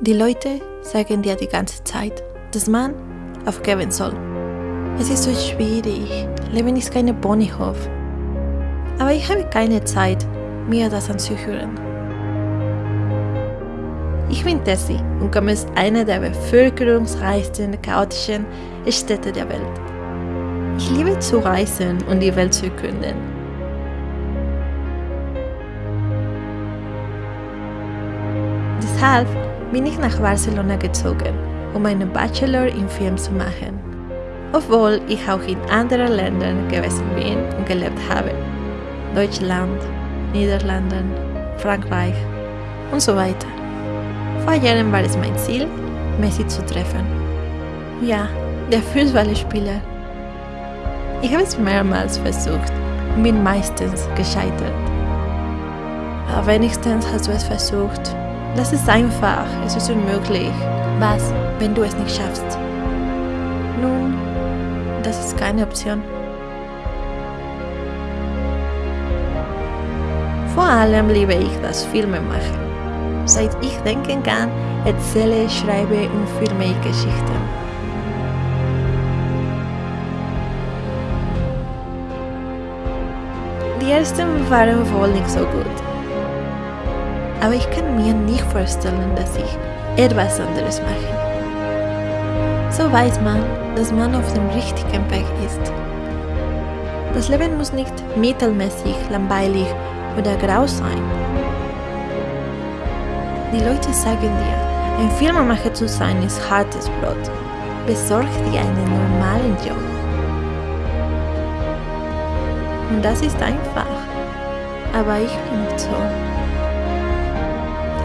Die Leute sagen dir die ganze Zeit, dass man aufgeben soll. Es ist so schwierig, Leben ist keine Ponyhof. Aber ich habe keine Zeit, mir das anzuhören. Ich bin Tessie und komme aus einer der bevölkerungsreichsten, chaotischen Städte der Welt. Ich liebe zu reisen und die Welt zu erkunden. Deshalb bin ich nach Barcelona gezogen, um einen Bachelor in Film zu machen, obwohl ich auch in anderen Ländern gewesen bin und gelebt habe. Deutschland, Niederlanden, Frankreich und so weiter. Vor Jahren war es mein Ziel, Messi zu treffen. Ja, der Fußballspieler. Ich habe es mehrmals versucht und bin meistens gescheitert. Aber wenigstens hast du es versucht. Das ist einfach, es ist unmöglich. Was, wenn du es nicht schaffst? Nun, das ist keine Option. Vor allem liebe ich das Filmemachen. Seit ich denken kann, erzähle, schreibe und filme ich Geschichten. Die ersten waren wohl nicht so gut. Aber ich kann mir nicht vorstellen, dass ich etwas anderes mache. So weiß man, dass man auf dem richtigen Weg ist. Das Leben muss nicht mittelmäßig, langweilig oder grau sein. Die Leute sagen dir, ein Filmemacher zu sein ist hartes Brot. Besorg dir einen normalen Job. Und das ist einfach. Aber ich bin so.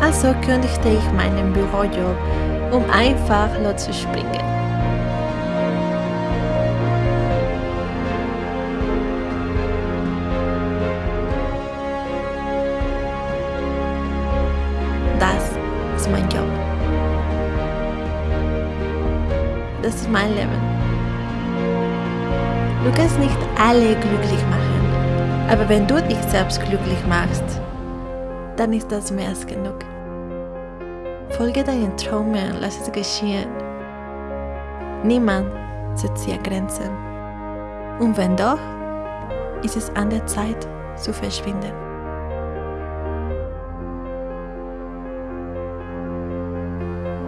Also kündigte ich meinen Bürojob, um einfach loszuspringen. Das ist mein Job. Das ist mein Leben. Du kannst nicht alle glücklich machen, aber wenn du dich selbst glücklich machst, dann ist das mehr als genug. Folge deinen Träumen, lass es geschehen. Niemand setzt dir Grenzen. Und wenn doch, ist es an der Zeit zu verschwinden.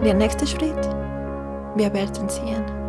Der nächste Schritt, wir werden sehen.